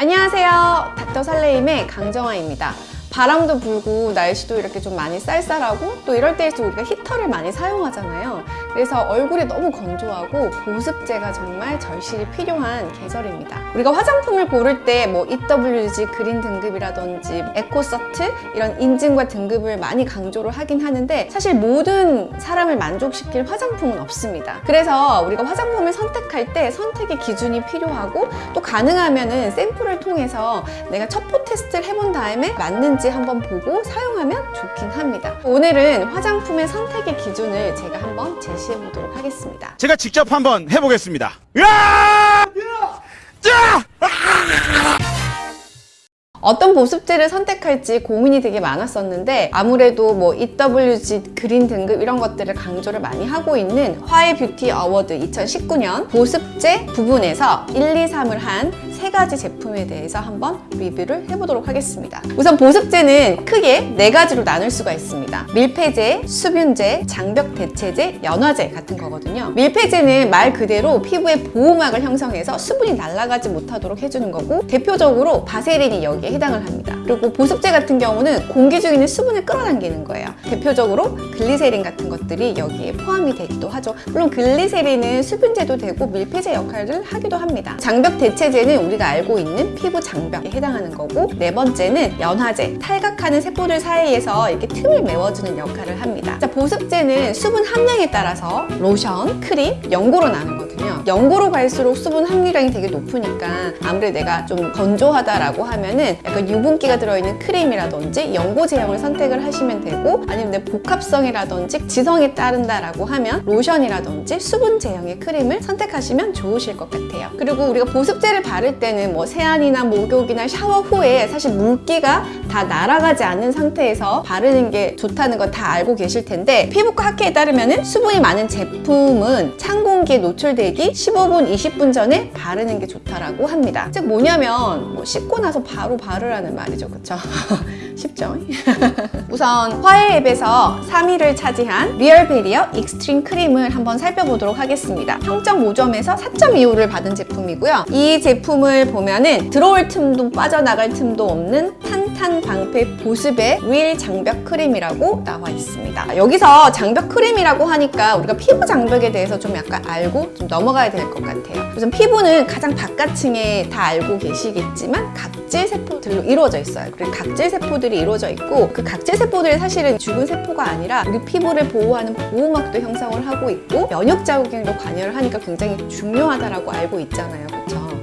안녕하세요. 닥터 설레임의 강정아입니다. 바람도 불고 날씨도 이렇게 좀 많이 쌀쌀하고 또 이럴 때일수록 우리가 히터를 많이 사용하잖아요. 그래서 얼굴이 너무 건조하고 보습제가 정말 절실히 필요한 계절입니다. 우리가 화장품을 고를 때 뭐 EWG 그린 등급이라든지 에코서트 이런 인증과 등급을 많이 강조를 하긴 하는데 사실 모든 사람을 만족시킬 화장품은 없습니다. 그래서 우리가 화장품을 선택할 때 선택의 기준이 필요하고 또 가능하면 은 샘플을 통해서 내가 첩포 테스트를 해본 다음에 맞는지 한번 보고 사용하면 좋긴 합니다. 오늘은 화장품의 선택의 기준을 제가 한번 제시 해 보도록 하겠습니다. 제가 직접 한번 해보겠습니다. 으아! 자! 어떤 보습제를 선택할지 고민이 되게 많았었는데 아무래도 뭐 EWG 그린 등급 이런 것들을 강조를 많이 하고 있는 화해 뷰티 어워드 2019년 보습제 부분에서 1, 2, 3을 한 세 가지 제품에 대해서 한번 리뷰를 해보도록 하겠습니다. 우선 보습제는 크게 네 가지로 나눌 수가 있습니다. 밀폐제, 수분제, 장벽 대체제, 연화제 같은 거거든요. 밀폐제는 말 그대로 피부의 보호막을 형성해서 수분이 날아가지 못하도록 해주는 거고 대표적으로 바세린이 여기에 해당을 합니다. 그리고 보습제 같은 경우는 공기 중에 있는 수분을 끌어당기는 거예요. 대표적으로 글리세린 같은 것들이 여기에 포함이 되기도 하죠. 물론 글리세린은 수분제도 되고 밀폐제 역할을 하기도 합니다. 장벽 대체제는 우리가 알고 있는 피부 장벽에 해당하는 거고 네 번째는 연화제, 탈각하는 세포들 사이에서 이렇게 틈을 메워주는 역할을 합니다. 자, 보습제는 수분 함량에 따라서 로션, 크림, 연고로 나누거든요. 연고로 갈수록 수분 함유량이 되게 높으니까 아무래도 내가 좀 건조하다라고 하면은 약간 유분기가 들어있는 크림이라든지 연고 제형을 선택을 하시면 되고 아니면 내 복합성이라든지 지성에 따른다라고 하면 로션이라든지 수분 제형의 크림을 선택하시면 좋으실 것 같아요. 그리고 우리가 보습제를 바를 때는 뭐 세안이나 목욕이나 샤워 후에 사실 물기가 다 날아가지 않는 상태에서 바르는 게 좋다는 거다 알고 계실 텐데 피부과 학회에 따르면 수분이 많은 제품은 찬 공기에 노출되 기 15분, 20분 전에 바르는 게 좋다라고 합니다. 즉 뭐냐면 뭐 씻고 나서 바로 바르라는 말이죠. 그쵸? 쉽죠? 우선 화해 앱에서 3위를 차지한 리얼 베리어 익스트림 크림을 한번 살펴보도록 하겠습니다. 평점 5점에서 4.25를 받은 제품이고요. 이 제품을 보면은 들어올 틈도 빠져나갈 틈도 없는 탄 탄 방패 보습의 real 장벽 크림이라고 나와 있습니다. 여기서 장벽 크림이라고 하니까 우리가 피부 장벽에 대해서 좀 약간 알고 좀 넘어가야 될 것 같아요. 우선 피부는 가장 바깥층에 다 알고 계시겠지만 각질 세포들로 이루어져 있어요. 그리고 각질 세포들이 이루어져 있고 그 각질 세포들이 사실은 죽은 세포가 아니라 우리 피부를 보호하는 보호막도 형성을 하고 있고 면역 자극에도 관여를 하니까 굉장히 중요하다라고 알고 있잖아요.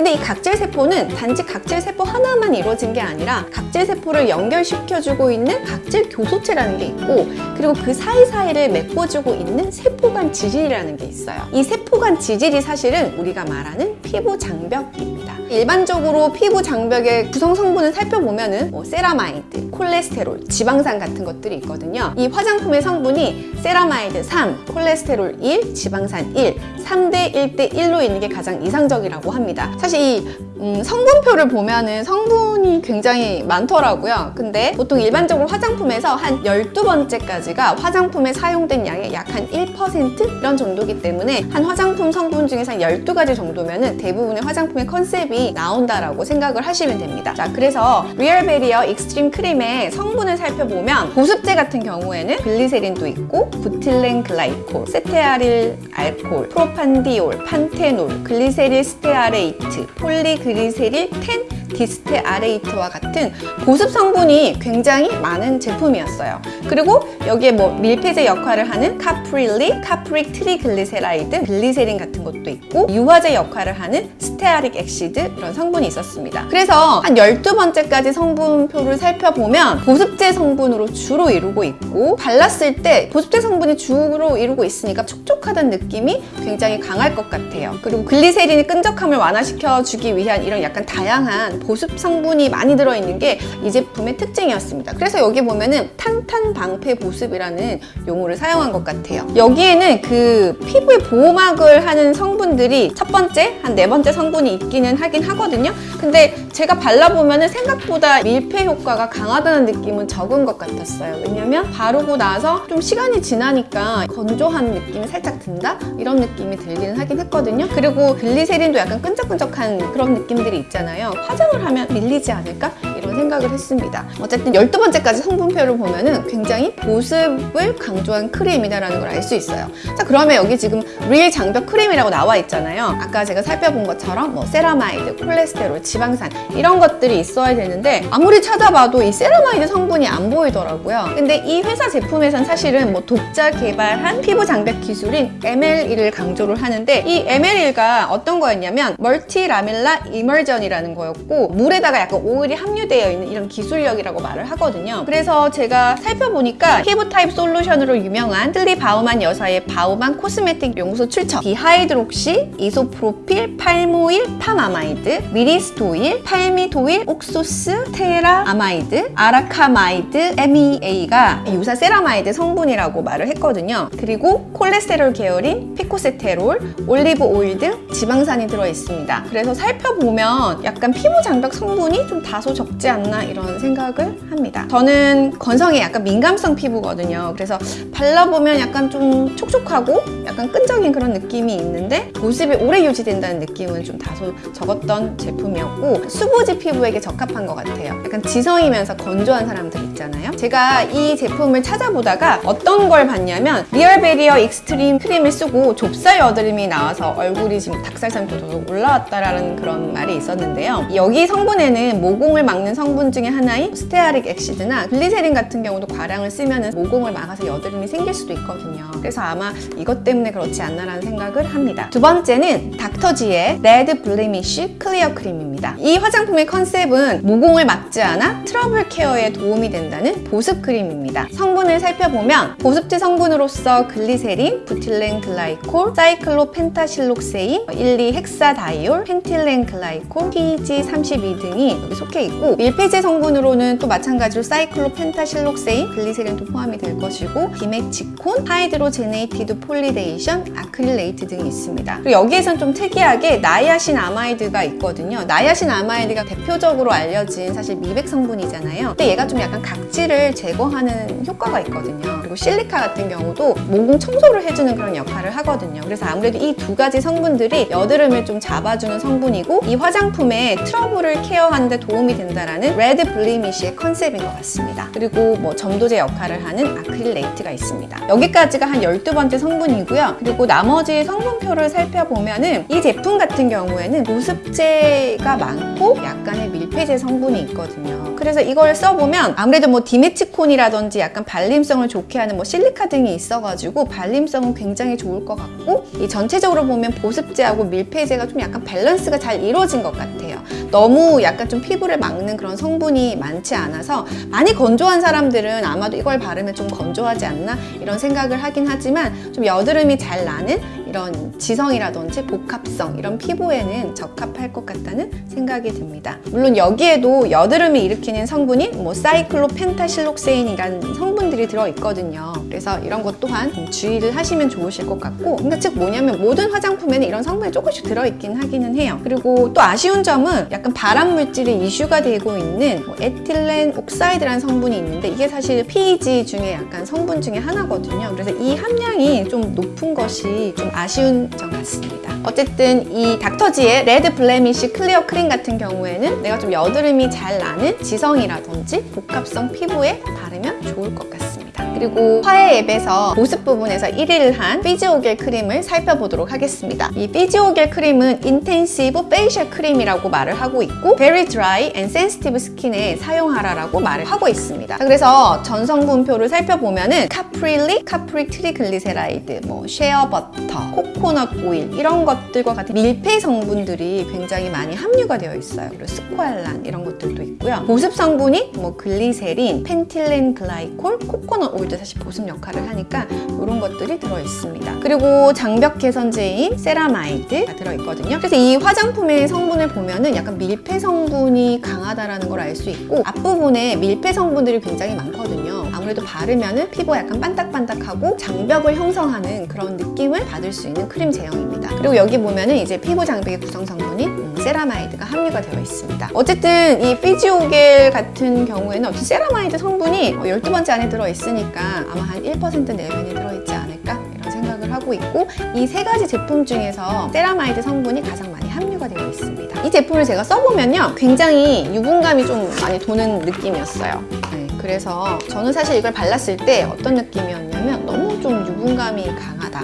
근데 이 각질 세포는 단지 각질 세포 하나만 이루어진 게 아니라 각질 세포를 연결시켜주고 있는 각질 교소체라는 게 있고 그리고 그 사이사이를 메꿔주고 있는 세포간 지질이라는 게 있어요. 이 세포간 지질이 사실은 우리가 말하는 피부 장벽입니다. 일반적으로 피부 장벽의 구성 성분을 살펴보면 은 뭐 세라마이드, 콜레스테롤, 지방산 같은 것들이 있거든요. 이 화장품의 성분이 세라마이드 3, 콜레스테롤 1, 지방산 1, 3대 1대 1로 있는 게 가장 이상적이라고 합니다. 사실 이 음, 성분표를 보면은 성분이 굉장히 많더라고요. 근데 보통 일반적으로 화장품에서 한 12번째까지가 화장품에 사용된 양의 약 한 1% 이런 정도기 때문에 한 화장품 성분 중에서 한 12가지 정도면은 대부분의 화장품의 컨셉이 나온다라고 생각을 하시면 됩니다. 자, 그래서 리얼 베리어 익스트림 크림의 성분을 살펴보면 보습제 같은 경우에는 글리세린도 있고 butylene glycol, cetearyl alcohol, propanediol, panthenol, glyceryl stearate, polyglyceryl ten distearate와 같은 보습 성분이 굉장히 많은 제품이었어요. 그리고 여기에 뭐 밀폐제 역할을 하는 caprylic, capric triglyceride, 글리세린 같은 것도 있고 유화제 역할을 하는 stearic acid 이런 성분이 있었습니다. 그래서 한 12번째까지 성분표를 살펴보면 보습제 성분으로 주로 이루고 있고 발랐을 때 보습제 성분이 주로 이루고 있으니까 촉촉하다는 느낌이 굉장히 강할 것 같아요. 그리고 글리세린이 끈적함을 완화시켜주기 위한 이런 약간 다양한 보습 성분이 많이 들어있는 게 이제 품의 특징이었습니다. 그래서 여기 보면은 탄탄 방패 보습이라는 용어를 사용한 것 같아요. 여기에는 그 피부의 보호막을 하는 성분들이 첫 번째, 한 네 번째 성분이 있기는 하긴 하거든요. 근데 제가 발라보면 생각보다 밀폐 효과가 강하다는 느낌은 적은 것 같았어요. 왜냐면 바르고 나서 좀 시간이 지나니까 건조한 느낌이 살짝 든다? 이런 느낌이 들기는 하긴 했거든요. 그리고 글리세린도 약간 끈적끈적한 그런 느낌들이 있잖아요. 화장을 하면 밀리지 않을까? 이런 생각을 했습니다. 어쨌든 12번째까지 성분표를 보면 은 굉장히 보습을 강조한 크림이다라는 걸 알 수 있어요. 자, 그러면 여기 지금 real 장벽 크림이라고 나와 있잖아요. 아까 제가 살펴본 것처럼 뭐 세라마이드, 콜레스테롤, 지방산 이런 것들이 있어야 되는데 아무리 찾아봐도 이 세라마이드 성분이 안 보이더라고요. 근데 이 회사 제품에선 사실은 뭐 독자 개발한 피부 장벽 기술인 ML1을 강조를 하는데 이 ML1가 어떤 거였냐면 multi lamellar emulsion이라는 거였고 물에다가 약간 오일이 함유 되어 있는 이런 기술력이라고 말을 하거든요. 그래서 제가 살펴보니까 피부 타입 솔루션으로 유명한 레슬리 바우만 여사의 바우만 코스메틱 용소 출처 dihydroxy, isopropyl, palmoyl, palmamide, myristoyl, palmitoyl, oxostearamide, arachamide, MEA가 유사 세라마이드 성분이라고 말을 했거든요. 그리고 콜레스테롤 계열인 phytosterol, 올리브 오일 등 지방산이 들어있습니다. 그래서 살펴보면 약간 피부 장벽 성분이 좀 다소 적지 않나 이런 생각을 합니다. 저는 건성에 약간 민감성 피부거든요. 그래서 발라보면 약간 좀 촉촉하고 약간 끈적인 그런 느낌이 있는데 보습이 오래 유지된다는 느낌은 좀 다소 적었던 제품이었고 수부지 피부에게 적합한 것 같아요. 약간 지성이면서 건조한 사람들 있잖아요. 제가 이 제품을 찾아보다가 어떤 걸 봤냐면 리얼 베리어 익스트림 크림을 쓰고 좁쌀 여드름이 나와서 얼굴이 지금 닭살상도 더 올라왔다라는 그런 말이 있었는데요. 여기 성분에는 모공을 막는 성분 중에 하나인 stearic acid나 글리세린 같은 경우도 과량을 쓰면 모공을 막아서 여드름이 생길 수도 있거든요. 그래서 아마 이것 때문에 그렇지 않나라는 생각을 합니다. 두 번째는 닥터지의 레드 블레미쉬 클리어 크림입니다. 이 화장품의 컨셉은 모공을 막지 않아 트러블 케어에 도움이 된다는 보습 크림입니다. 성분을 살펴보면 보습제 성분으로서 글리세린, butylene glycol, cyclopentasiloxane, 1, 2 hexanediol, pentylene glycol, PG32 등이 여기 속해 있고 밀폐제 성분으로는 또 마찬가지로 cyclopentasiloxane, 글리세린도 포함이 될 것이고 dimethicone, hydrogenated polydecene, acrylate 등이 있습니다. 그리고 여기에선 좀 특이하게 niacinamide가 있거든요. niacinamide가 대표적으로 알려진 사실 미백 성분이잖아요. 근데 얘가 좀 약간 각질을 제거하는 효과가 있거든요. 그리고 실리카 같은 경우도 모공 청소를 해주는 그런 역할을 하거든요. 그래서 아무래도 이 두 가지 성분들이 여드름을 좀 잡아주는 성분이고 이 화장품의 트러블을 케어하는 데 도움이 된다 라는 Red Blemish의 컨셉인 것 같습니다. 그리고 뭐 점도제 역할을 하는 acrylate가 있습니다. 여기까지가 한 12번째 성분이고요. 그리고 나머지 성분표를 살펴보면 은 이 제품 같은 경우에는 보습제가 많고 약간의 밀폐제 성분이 있거든요. 그래서 이걸 써보면 아무래도 뭐 디메치콘이라든지 약간 발림성을 좋게 하는 뭐 실리카 등이 있어가지고 발림성은 굉장히 좋을 것 같고 이 전체적으로 보면 보습제하고 밀폐제가 좀 약간 밸런스가 잘 이루어진 것 같아요. 너무 약간 좀 피부를 막는 그런 성분이 많지 않아서 많이 건조한 사람들은 아마도 이걸 바르면 좀 건조하지 않나? 이런 생각을 하긴 하지만 좀 여드름이 잘 나는 이런 지성이라든지 복합성 이런 피부에는 적합할 것 같다는 생각이 듭니다. 물론 여기에도 여드름이 일으키는 성분이 뭐 cyclopentasiloxane이라는 성분들이 들어있거든요. 그래서 이런 것 또한 좀 주의를 하시면 좋으실 것 같고 그러니까 즉 뭐냐면 모든 화장품에는 이런 성분이 조금씩 들어있긴 하기는 해요. 그리고 또 아쉬운 점은 약간 발암 물질이 이슈가 되고 있는 뭐 ethylene oxide라는 성분이 있는데 이게 사실 PEG 중에 약간 성분 중에 하나거든요. 그래서 이 함량이 좀 높은 것이 좀 아쉬운 점 같습니다. 어쨌든 이 닥터지의 Red Blemish Clear Cream 같은 경우에는 내가 좀 여드름이 잘 나는 지성이라든지 복합성 피부에 바르면 좋을 것 같습니다. 그리고 화해 앱에서 보습 부분에서 1위를 한 피지오겔 크림을 살펴보도록 하겠습니다. 이 피지오겔 크림은 intensive facial cream이라고 말을 하고 있고 very dry and sensitive skin에 사용하라라고 말을 하고 있습니다. 그래서 전성분표를 살펴보면 은 caprylic, capric triglyceride, 뭐 shea butter, 코코넛 오일 이런 것들과 같은 밀폐 성분들이 굉장히 많이 함유가 되어 있어요. 그리고 squalane 이런 것들도 있고요. 보습 성분이 뭐 글리세린, pentylene glycol, 코코넛 오일 도 사실 보습 역할을 하니까 이런 것들이 들어있습니다. 그리고 장벽 개선제인 세라마이드가 들어있거든요. 그래서 이 화장품의 성분을 보면은 약간 밀폐 성분이 강하다라는 걸 알 수 있고 앞부분에 밀폐 성분들이 굉장히 많거든요. 아무래도 바르면은 피부가 약간 반딱반딱하고 장벽을 형성하는 그런 느낌을 받을 수 있는 크림 제형입니다. 그리고 여기 보면은 이제 피부 장벽의 구성 성분인 음, 세라마이드가 함유가 되어 있습니다. 어쨌든 이 피지오겔 같은 경우에는 어쨌든 세라마이드 성분이 12번째 안에 들어있으니까 아마 한 1% 내외에 들어있지 않을까 이런 생각을 하고 있고 이 세 가지 제품 중에서 세라마이드 성분이 가장 많이 함유가 되어 있습니다. 이 제품을 제가 써보면요 굉장히 유분감이 좀 많이 도는 느낌이었어요. 네, 그래서 저는 사실 이걸 발랐을 때 어떤 느낌이었냐면 너무 좀 유분감이 강하다.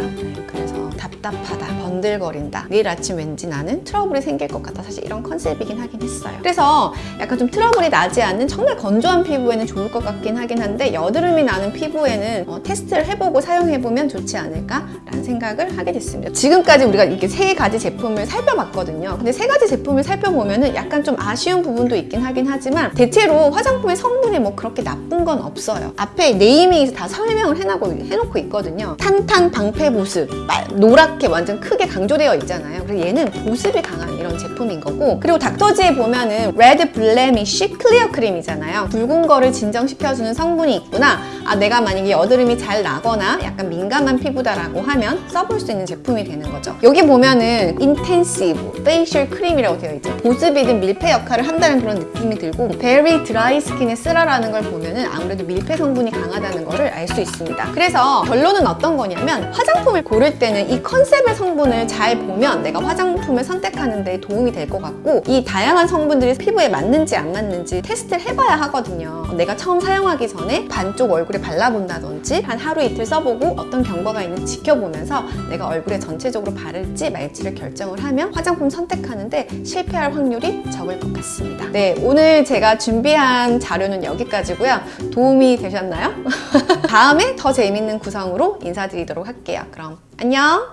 답답하다, 번들거린다. 내일 아침 왠지 나는 트러블이 생길 것 같다. 사실 이런 컨셉이긴 하긴 했어요. 그래서 약간 좀 트러블이 나지 않는 정말 건조한 피부에는 좋을 것 같긴 하긴 한데 여드름이 나는 피부에는 어, 테스트를 해보고 사용해보면 좋지 않을까 라는 생각을 하게 됐습니다. 지금까지 우리가 이렇게 세 가지 제품을 살펴봤거든요. 근데 세 가지 제품을 살펴보면 은 약간 좀 아쉬운 부분도 있긴 하긴 하지만 대체로 화장품의 성분이 뭐 그렇게 나쁜 건 없어요. 앞에 naming에서 다 설명을 해놓고, 해놓고 있거든요. 탄탄 방패 보습, 빨- 노랗 게 완전 크게 강조되어 있잖아요. 그래서 얘는 보습이 강한 이런 제품인 거고 그리고 닥터지에 보면은 Red Blemish Clear Cream이잖아요. 붉은 거를 진정시켜주는 성분이 있구나. 아 내가 만약에 여드름이 잘 나거나 약간 민감한 피부다라고 하면 써볼 수 있는 제품이 되는 거죠. 여기 보면은 intensive facial cream이라고 되어 있죠. 보습이든 밀폐 역할을 한다는 그런 느낌이 들고 very dry skin에 쓰라라는 걸 보면은 아무래도 밀폐 성분이 강하다는 거를 알 수 있습니다. 그래서 결론은 어떤 거냐면 화장품을 고를 때는 이 컨셉의 성분을 잘 보면 내가 화장품을 선택하는 데 도움이 될 것 같고 이 다양한 성분들이 피부에 맞는지 안 맞는지 테스트를 해봐야 하거든요. 내가 처음 사용하기 전에 반쪽 얼굴에 발라본다든지 한 하루 이틀 써보고 어떤 경과가 있는지 지켜보면서 내가 얼굴에 전체적으로 바를지 말지를 결정을 하면 화장품 선택하는데 실패할 확률이 적을 것 같습니다. 네, 오늘 제가 준비한 자료는 여기까지고요. 도움이 되셨나요? 다음에 더 재밌는 구성으로 인사드리도록 할게요. 그럼 안녕!